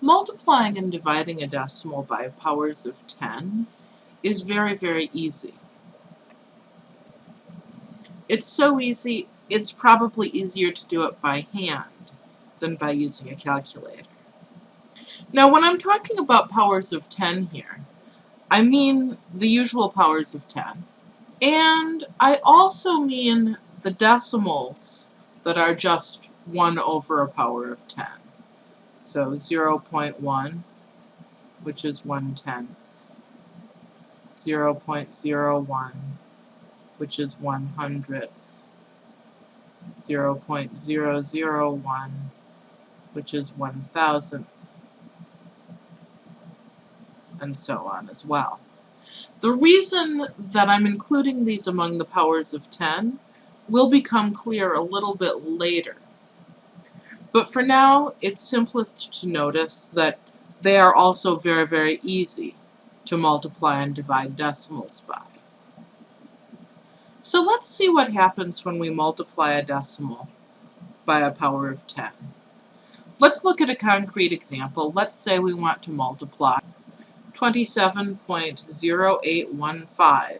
Multiplying and dividing a decimal by powers of 10 is very, very easy. It's so easy, it's probably easier to do it by hand than by using a calculator. Now when I'm talking about powers of 10 here, I mean the usual powers of 10. And I also mean the decimals that are just 1 over a power of 10. So 0 0.1, which is 1 tenth. 0 0.01, which is 1 hundredth. 0 0.001, which is 1 thousandth. And so on as well. The reason that I'm including these among the powers of 10 will become clear a little bit later. But for now, it's simplest to notice that they are also very, very easy to multiply and divide decimals by. So let's see what happens when we multiply a decimal by a power of 10. Let's look at a concrete example. Let's say we want to multiply 27.0815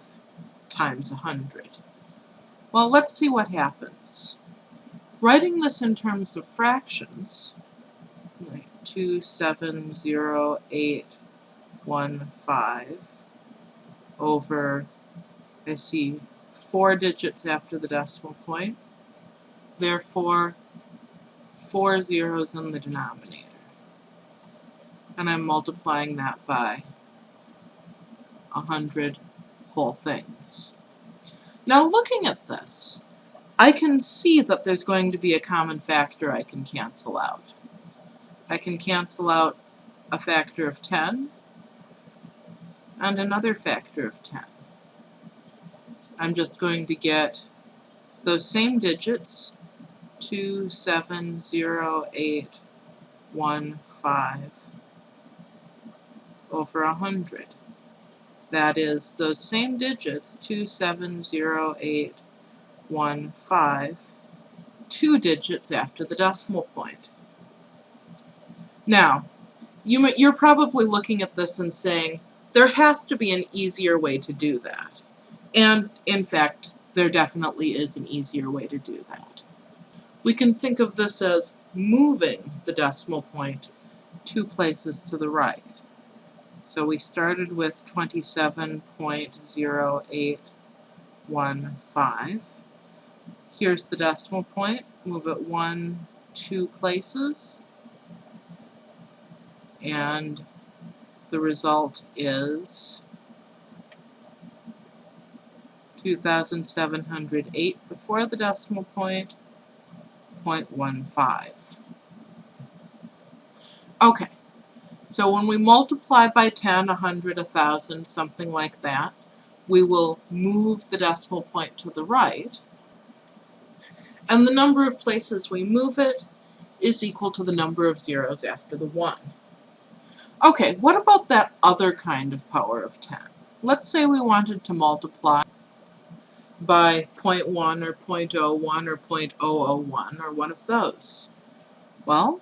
times 100. Well, let's see what happens. Writing this in terms of fractions, like 270,815 over, I see four digits after the decimal point, therefore four zeros in the denominator. And I'm multiplying that by a hundred whole things. Now looking at this, I can see that there's going to be a common factor I can cancel out. I can cancel out a factor of 10 and another factor of 10. I'm just going to get those same digits, 2, 7, 0, 8, 1, 5, over 100. That is those same digits, 2, 7, 0, 8, 1, 5, two digits after the decimal point. Now, you, you're probably looking at this and saying, there has to be an easier way to do that. And, in fact, there definitely is an easier way to do that. We can think of this as moving the decimal point two places to the right. So we started with 27.0815. Here's the decimal point. Move it one, two places. And the result is 2,708 before the decimal point, 0.15. Okay, so when we multiply by 10, 100, 1,000, something like that, we will move the decimal point to the right, and the number of places we move it is equal to the number of zeros after the 1. Okay, what about that other kind of power of 10? Let's say we wanted to multiply by 0.1 or 0.01 or 0.001 or one of those. Well,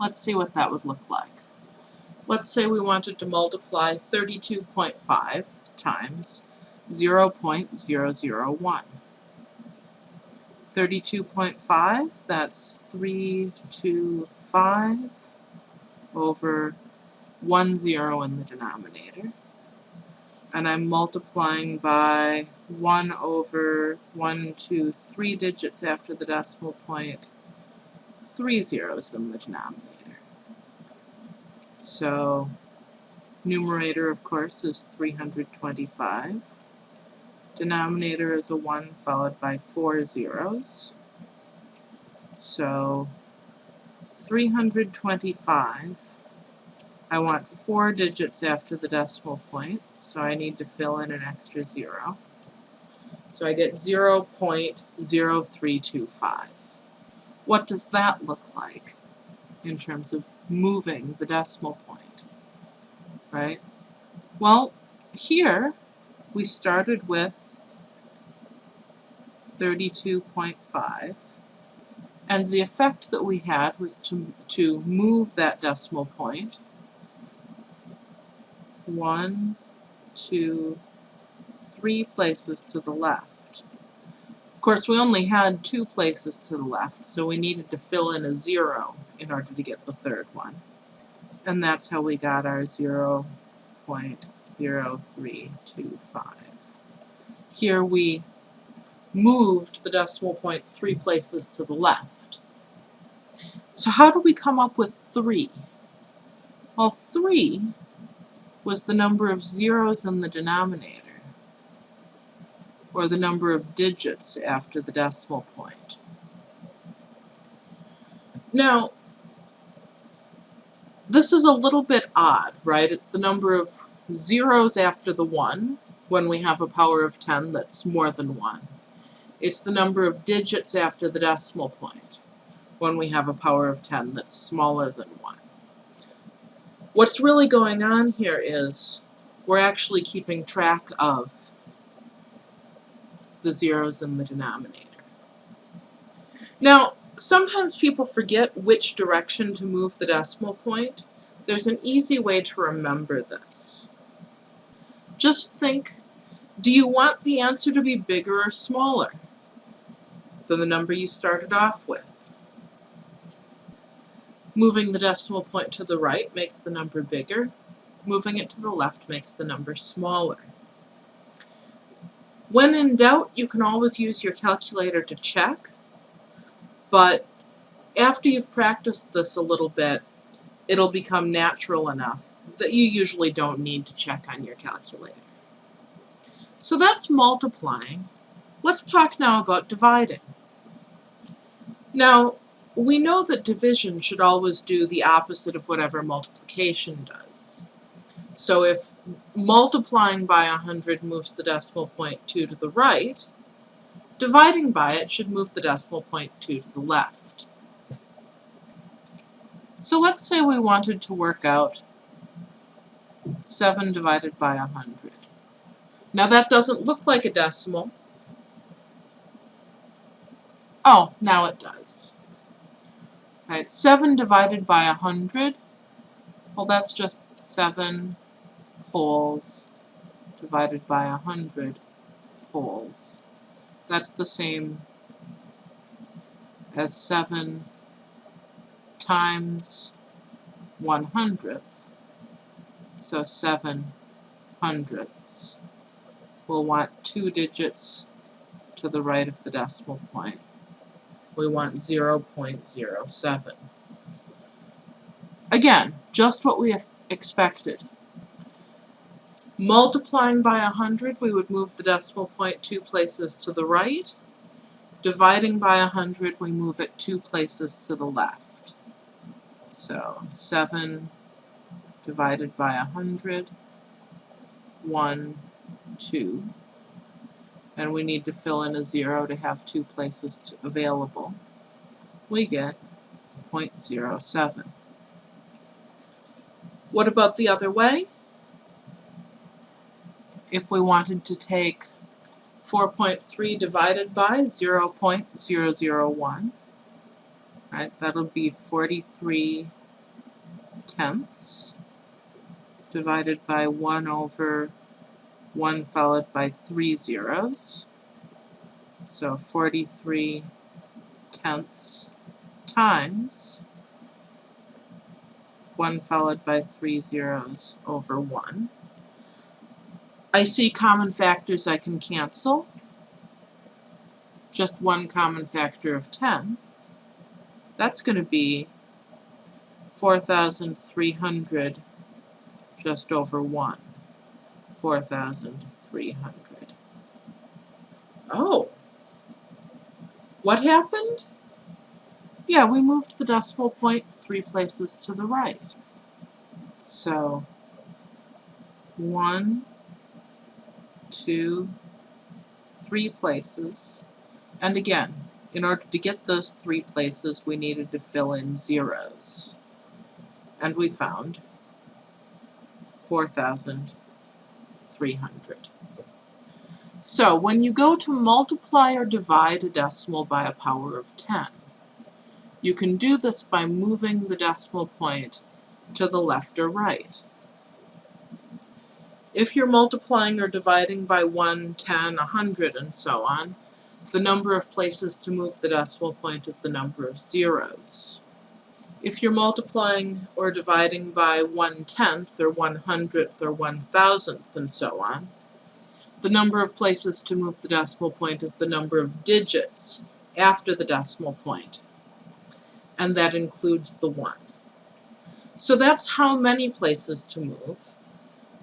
let's see what that would look like. Let's say we wanted to multiply 32.5 times 0.001. 32.5, that's 325 over 1 zero in the denominator. And I'm multiplying by 1 over 1, 2, 3 digits after the decimal point, 3 zeros in the denominator. So numerator, of course, is 325. Denominator is a 1 followed by four zeros. So 325. I want four digits after the decimal point, so I need to fill in an extra zero. So I get 0 0.0325. What does that look like in terms of moving the decimal point? Right? Well, here we started with 32.5 And the effect that we had was to, to move that decimal point one, two, three places to the left. Of course, we only had two places to the left, so we needed to fill in a zero in order to get the third one. And that's how we got our 0 0.0325. Here we moved the decimal point three places to the left. So how do we come up with 3? Well, 3 was the number of zeros in the denominator, or the number of digits after the decimal point. Now, this is a little bit odd, right? It's the number of zeros after the 1 when we have a power of 10 that's more than 1. It's the number of digits after the decimal point when we have a power of 10 that's smaller than 1. What's really going on here is we're actually keeping track of the zeros in the denominator. Now, sometimes people forget which direction to move the decimal point. There's an easy way to remember this. Just think, do you want the answer to be bigger or smaller than the number you started off with? Moving the decimal point to the right makes the number bigger. Moving it to the left makes the number smaller. When in doubt, you can always use your calculator to check, but after you've practiced this a little bit, it'll become natural enough that you usually don't need to check on your calculator. So that's multiplying. Let's talk now about dividing. Now, we know that division should always do the opposite of whatever multiplication does. So if multiplying by 100 moves the decimal point 2 to the right, dividing by it should move the decimal point 2 to the left. So let's say we wanted to work out 7 divided by 100. Now that doesn't look like a decimal. Oh, now it does. Right, 7 divided by 100, well that's just 7 wholes divided by 100 wholes. That's the same as 7 times 1 hundredth. So 7 hundredths. We'll want two digits to the right of the decimal point. We want 0.07. Again, just what we expected. Multiplying by 100, we would move the decimal point two places to the right. Dividing by 100, we move it two places to the left. So 7 divided by 100, 1, 2. And we need to fill in a 0 to have two places to, available. We get 0.07. What about the other way? If we wanted to take 4.3 divided by 0 0.001, right, that'll be 43 tenths divided by 1 over 1 followed by 3 zeros. So 43 tenths times 1 followed by 3 zeros over 1. I see common factors I can cancel. Just one common factor of 10. That's going to be 4,300 just over 1. 4,300. Oh! What happened? Yeah, we moved the decimal point three places to the right. So, 1 to three places. And again, in order to get those three places, we needed to fill in zeros. And we found 4,300. So when you go to multiply or divide a decimal by a power of 10, you can do this by moving the decimal point to the left or right. If you're multiplying or dividing by 1, 10, 100, and so on, the number of places to move the decimal point is the number of zeros. If you're multiplying or dividing by 1 tenth or 1 hundredth or 1 thousandth and so on, the number of places to move the decimal point is the number of digits after the decimal point, and that includes the 1. So that's how many places to move.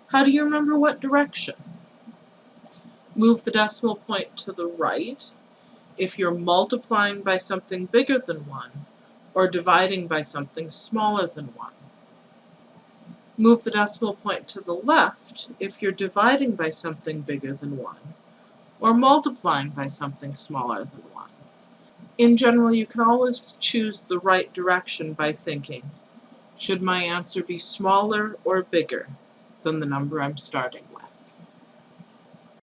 How do you remember what direction? Move the decimal point to the right if you're multiplying by something bigger than 1 or dividing by something smaller than 1. Move the decimal point to the left if you're dividing by something bigger than 1 or multiplying by something smaller than 1. In general, you can always choose the right direction by thinking, should my answer be smaller or bigger than the number I'm starting?